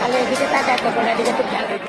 খালি এদিকে তাকায় তখন এদিকে তো খেয়াল রেখে।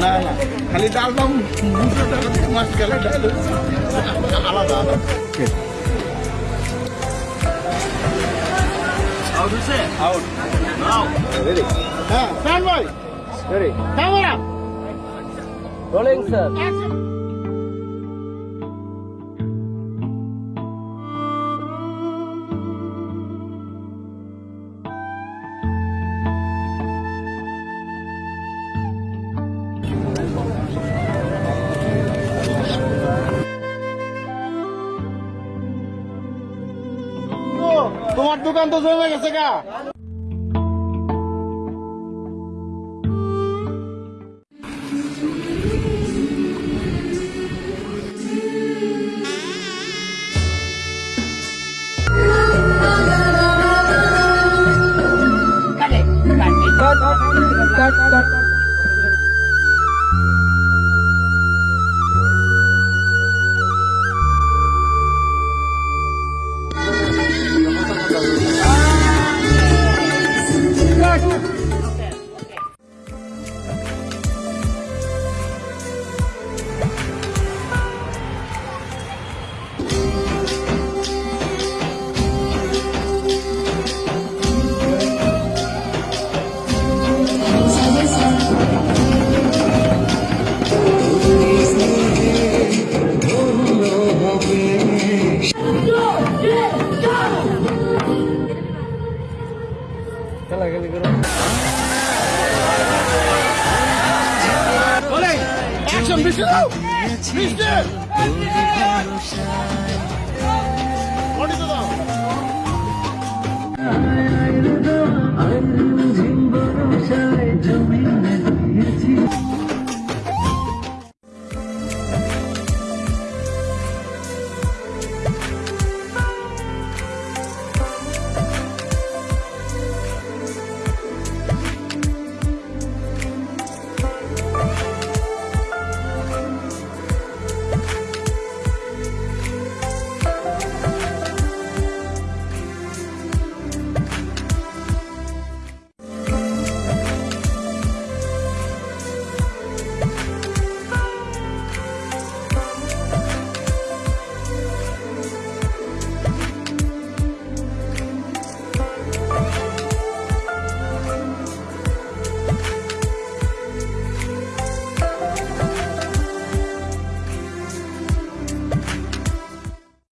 না না খালি ডাল দাম দুশো টাকা থেকে মাছ গেলে ডাল আলাদা আলাদা আউট হচ্ছে আউট রেডি হ্যাঁ stand by ready camera rolling sir তোমার দোকান তো জমে গেছে গা action que le quiero. ¡Ole! ¡Action, Mister! ¡Mister! ¡Bonito!